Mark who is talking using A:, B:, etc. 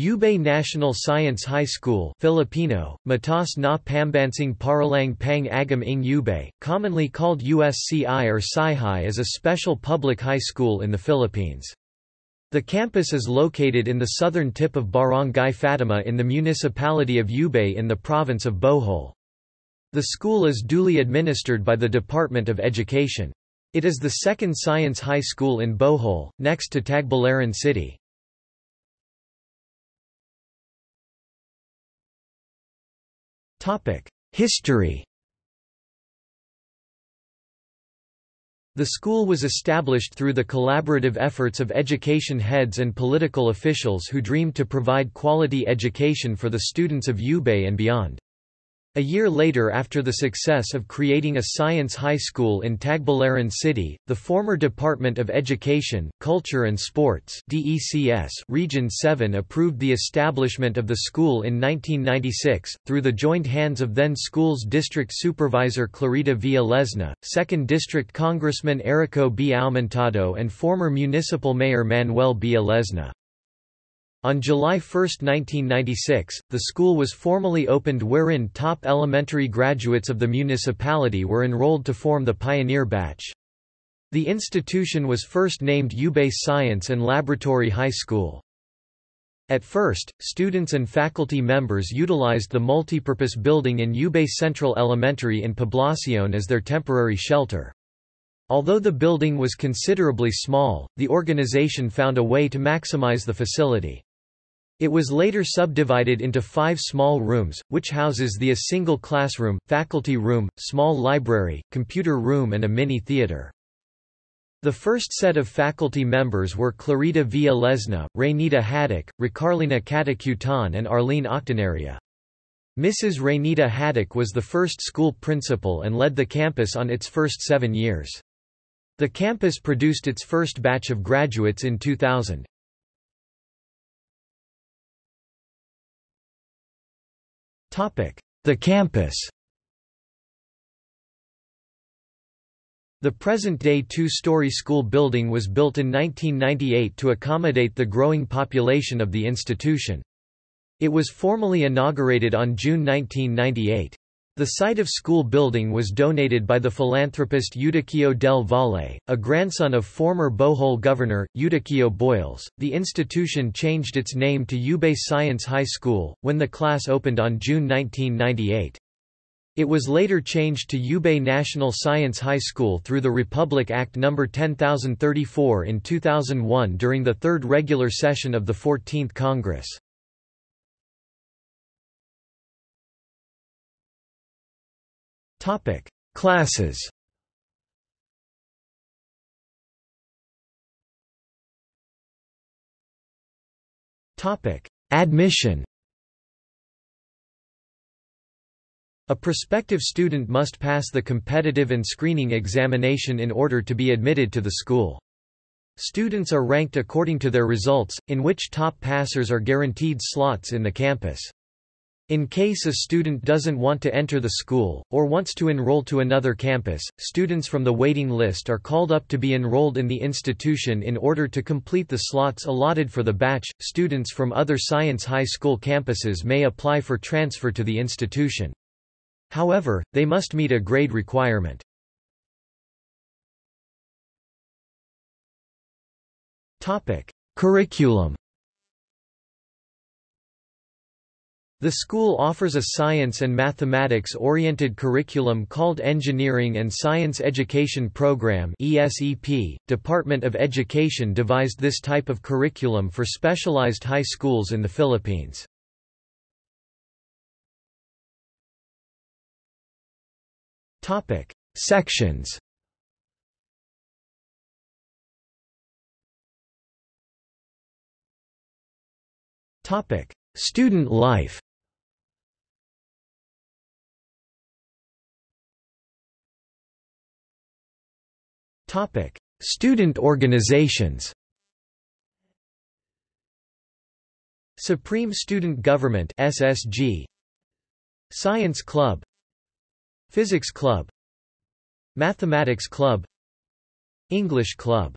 A: Ubay National Science High School Filipino, Matas na Pambansing Paralang Pang Agam ng Ubay, commonly called USCI or SciHi is a special public high school in the Philippines. The campus is located in the southern tip of Barangay Fatima in the municipality of Ubay in the province of Bohol. The school is duly administered by the Department of Education. It is the second science high school in Bohol, next to Tagbilaran City. History The school was established through the collaborative efforts of education heads and political officials who dreamed to provide quality education for the students of Ubay and beyond. A year later after the success of creating a science high school in Tagbilaran City, the former Department of Education, Culture and Sports DECS Region 7 approved the establishment of the school in 1996, through the joined hands of then school's district supervisor Clarita Villa Lesna, 2nd District Congressman Erico B. And former municipal mayor Manuel B. On July 1, 1996, the school was formally opened wherein top elementary graduates of the municipality were enrolled to form the pioneer batch. The institution was first named Ubay Science and Laboratory High School. At first, students and faculty members utilized the multipurpose building in Ubay Central Elementary in Poblacion as their temporary shelter. Although the building was considerably small, the organization found a way to maximize the facility. It was later subdivided into five small rooms, which houses the a single classroom, faculty room, small library, computer room and a mini-theater. The first set of faculty members were Clarita Villa Lesna, Raynita Haddock, Ricarlina Catacutan and Arlene Octanaria. Mrs. Raynita Haddock was the first school principal and led the campus on its first seven years. The campus produced its first batch of graduates in 2000. The campus The present-day two-story school building was built in 1998 to accommodate the growing population of the institution. It was formally inaugurated on June 1998. The site of school building was donated by the philanthropist Eudiquio del Valle, a grandson of former Bohol governor, Eudiquio Boyles. The institution changed its name to Ubay Science High School, when the class opened on June 1998. It was later changed to Ubay National Science High School through the Republic Act No. 10034 in 2001 during the third regular session of the 14th Congress. Topic: Classes. Topic: Admission. A prospective student must pass the competitive and screening examination in order to be admitted to the school. Students are ranked according to their results, in which top passers are guaranteed slots in the campus. In case a student doesn't want to enter the school, or wants to enroll to another campus, students from the waiting list are called up to be enrolled in the institution in order to complete the slots allotted for the batch. Students from other science high school campuses may apply for transfer to the institution. However, they must meet a grade requirement. Topic. Curriculum The school offers a science and mathematics-oriented curriculum called Engineering and Science Education Program ESEP. Department of Education devised this type of curriculum for specialized high schools in the Philippines. Topic: Sections. Topic: Student life. Topic: Student organizations. Supreme Student Government (SSG), Science Club, Physics Club, Mathematics Club, English Club